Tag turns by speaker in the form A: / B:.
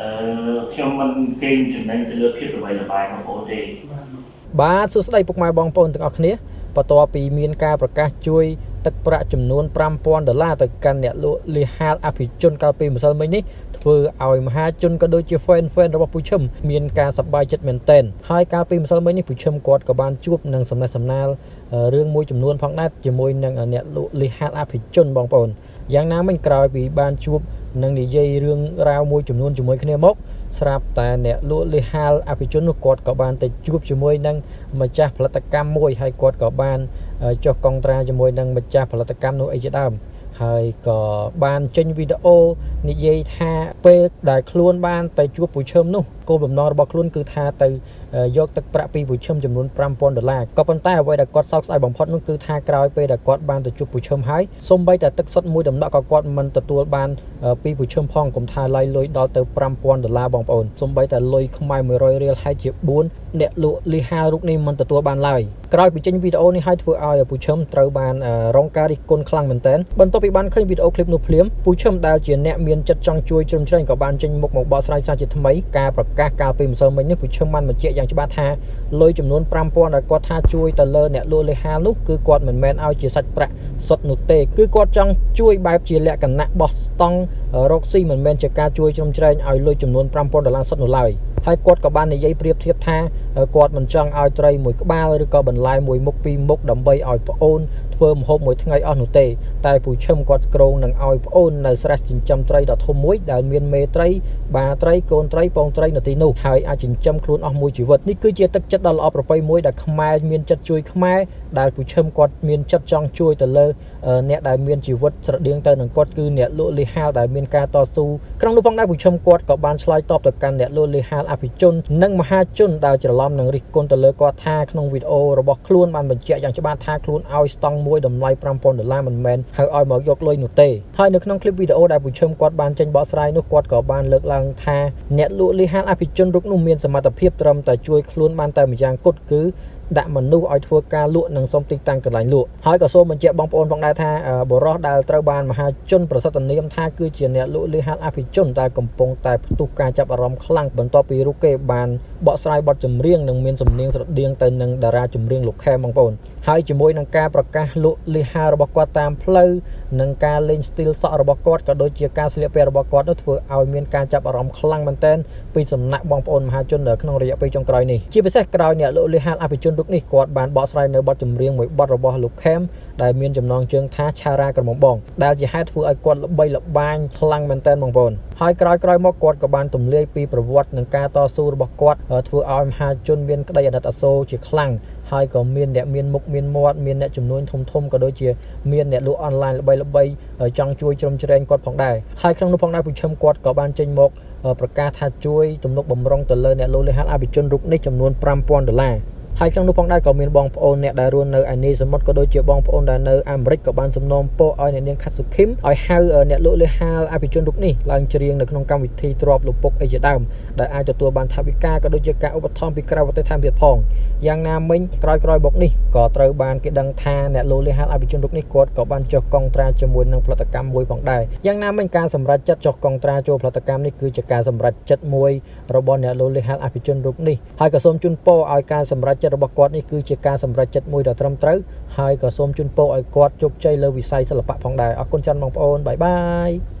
A: អឺខ្ញុំមិនគេងចំណេញទៅលើភាពល្បីល្បាញរបស់បងទេ
B: បាទសួស្តីពុកម៉ែបងប្អូនទាំងអស់គ្នាបន្ទាប់ពីមានការប្រកាសជួយទឹកប្រាក់ចំនួន5000ដុល្លារទៅកាន់អ្នកលក់លីហាលអភិជនកាលពីម្សិលមិញនេះធ្វើឲ្យមហាជនក៏ដូចជា fan fan របស់ពូឈឹមមានការសប្បាយចិត្តមែនទែនហើយកាលពីម្សិលមិញនេះពូឈឹមគាត់ក៏បានជួបនឹងសំណេះសំណាលរឿងមួយចំនួនផងដែរជាមួយនឹងអ្នកលក់លីហាលអភិជនបងប្អូនយ៉ាងណាមិញក្រោយពីបានជួប នឹងនិយាយរឿងរ៉ាវមួយចំនួនជាមួយគ្នាមកស្រាប់តែអ្នកលក់លីហាលអភិជននោះគាត់ក៏បានទៅជួបជាមួយនឹងម្ចាស់ផលិតកម្មមួយហើយគាត់ក៏បានចុះកុងត្រាជាមួយនឹងម្ចាស់ផលិតកម្មនោះអីជាដើមហើយក៏បានចេញវីដេអូនិយាយថាពេលដែលខ្លួនបានទៅជួបពូឈឹមនោះគោលបំណងរបស់ខ្លួនគឺថាទៅ យកទឹកប្រាក់ពីពូឈឹមចំនួន5000ដុល្លារក៏ប៉ុន្តែអ្វីដែលគាត់សោកស្ដាយបំផុតនោះគឺថាក្រោយពេលដែលគាត់បានទៅជួបពូឈឹមហើយសូម្បីតែទឹកសុទ្ធមួយដំណក់ក៏គាត់មិនទទួលបានពីពូឈឹមផងកុំថាឡាយលុយដល់ទៅ5000ដុល្លារបងប្អូនសូរៀតែលុយខ្មែរ100រៀលហើយជា4អ្នកលក់លីហារូបនេះមិនទទួលបានឡើយក្រោយពីចេញវីដេអូនេះហើយធ្វើឲ្យពូឈឹមត្រូវបានរងការរិះគន់ខ្លាំងមែនទែនបន្ទាប់ពីបានឃើញវីដេអូឃ្លីបនោះភ្លាមពូឈឹមដែលជាអ្នកមានចិត្តចង់ជួយជ្រោមជ្រែងក៏បានចេញមុខមកបកស្រាយសារជាថ្មីការប្រកាសកាលពីម្សិលមិញនេះពូឈឹមបានបញ្ជាក់យ៉ាងច្បាស់ថាលុយចំនួន5000ដែលគាត់ថាជួយទៅលើអ្នកលក់លេហានោះគឺគាត់មិនមែនឲ្យជាសាច់ប្រាក់សុទ្ធនោះទេគឺគាត់ចង់ជួយបែបជាលក្ខណៈបោះស្តង់រកស៊ីមិនមែនជាការជួយជ្រោមជ្រែងឲ្យលុយចំនួន5000ដុល្លារសុទ្ធនោះឡើយហើយគាត់ក៏បាននិយាយប្រៀបធៀបថាគាត់មិនចង់ឲ្យត្រីមួយក្បាលឬក៏បន្លែមួយមុខពីរមុខដើម្បីឲ្យប្អូនធ្វើម្ហូបមួយថ្ងៃអស់នោះទេ តែពូឈឹមគាត់ក្រងនឹងឲ្យប្អូននៅស្រះចិញ្ចឹមត្រីដ៏ធំមួយដែលមានមេត្រីបាត្រីកូនត្រីពងត្រីនៅទីនោះហើយអាចចិញ្ចឹមខ្លួនអស់មួយជីវិតនេះគឺជាទឹកចិត្តដ៏ល្អប្រពៃមួយដែលខ្មែរមានចិត្តជួយខ្មែរដែលពូឈឹមគាត់មានចិត្តចង់ជួយទៅលើអ្នកដែលមានជីវិតស្រដៀងទៅនឹងគាត់គឺអ្នកលក់លីហាលដែលមានការតស៊ូក្នុងនោះផងដែរពូឈឹមគាត់ក៏បានឆ្លើយតបទៅកាន់អ្នកលក់លីហាលអភិជននិងមហាជនដែលច្រឡំនឹងរិះគន់ទៅលើគាត់ថាក្នុងវីដេអូរបស់ខ្លួនបានបញ្ជាក់យ៉ាងច្បាស់ថាខ្លួនឲ្យស្តង់មួយតម្លៃ5000ដុល្លារមិនមែនហៅឲ្យមកយកលុយនោះទេហើយនៅក្នុងคลิปវីដេអូដែលពូឈឹមគាត់បានចេញបកស្រាយនោះគាត់ក៏បានលើកឡើងថាអ្នកលក់លីហាលអភិជនរូបនោះមានសមត្ថភាពត្រឹមតែជួយខ្លួនបានតែម្យ៉ាងគត់គឺដាក់មនុស្សឲ្យធ្វើការលក់និងសុំទីតាំងកន្លែងលក់ហើយក៏សូមបញ្ជាក់បងប្អូនផងដែរថាបរោះដែលត្រូវបានមហាជនប្រសិទ្ធនាមថាគឺជាអ្នកលក់លីហាលអភិជនដែលកំពុងតែផ្ទុះការចាប់អារម្មណ៍ខ្លាំងបន្ទាប់ពីរូបគេបានបកស្រាយបទចម្រៀងនិងមានសំនៀងស្រដៀងទៅនឹងតារាចម្រៀងលោកខែបងប្អូន ហើយជាមួយនឹងការប្រកាសលក់លីហារបស់គាត់តាមផ្លូវនិងការលេងស្ទីលសក់របស់គាត់ក៏ដូចជាការស្លៀកពាក់របស់គាត់នោះធ្វើឲ្យមានការចាប់អារម្មណ៍ខ្លាំងមែនទែនពីសំណាក់បងប្អូនមហាជននៅក្នុងរយៈពេលចុងក្រោយនេះជាពិសេសក្រោយអ្នកលក់លីហាអភិជនរូបនេះគាត់បានបកស្រាយនៅបទចម្រៀងមួយបទរបស់លោកខេមដែលមានចំណងជើងថាឆារ៉ាក្រមុំបងដែលជាហេតុធ្វើឲ្យគាត់ល្បីល្បាញខ្លាំងមែនទែនបងប្អូនហើយក្រោយក្រោយមកគាត់ក៏បានទម្លាយពីប្រវត្តិនិងការតស៊ូរបស់គាត់ធ្វើឲ្យមហាជនមានក្តីអាណិតអាសូរជាខ្លាំងហើយក៏មានអ្នកមានមុខមានមាត់មានអ្នកចំនួនធំធំក៏ដូចជាមានអ្នកលក់អនឡាញល្បីល្បីចង់ជួយជ្រោមជ្រែងគាត់ផងដែរហើយក្នុងនោះផងដែរពូឈឹមគាត់ក៏បានចេញមកប្រកាសថាជួយទំនុកបំរុងទៅលើអ្នកលក់លេហាលអភិជនរូបនេះចំនួន5000ដុល្លារ ហើយក្នុងនោះផងដែរក៏មានបងប្អូនអ្នកដែលរស់នៅឯនីសមុទ្រក៏ដូចជាបងប្អូនដែលនៅអាមេរិកក៏បានសំណូមពរឲ្យអ្នកនាងខាត់សុខឹមឲ្យហៅអ្នកលក់លេហាលអភិជនរូបនេះឡើងច្រៀងនៅក្នុងកម្មវិធីទ្របលពុកអីជាដើមដែលអាចទទួលបានថវិកាក៏ដូចជាការឧបត្ថម្ភពីក្រៅប្រទេសថែមទៀតផងយ៉ាងណាមិញក្រោយក្រោយមកនេះក៏ត្រូវបានគេដឹងថាអ្នកលក់លេហាលអភិជនរូបនេះគាត់ក៏បានចុះកងត្រាជាមួយនឹងផលិតកម្មមួយផងដែរយ៉ាងណាមិញការសម្រេចចិត្តចុះកងត្រាចូលផលិតកម្មនេះគឺជាការសម្រេចចិត្តមួយរបស់អ្នកលក់លេហាលអភិជនរូបនេះហើយក៏សូមជូនពរឲ្យការសម្រេចចិត្តរបស់គាត់នេះគឺជាការសម្រេចចិត្តមួយដ៏ត្រឹមត្រូវហើយក៏សូមជូនពរឲ្យគាត់ជោគជ័យលើវិស័យសិល្បៈផងដែរអរគុណច្រើនបងប្អូនបាយបាយ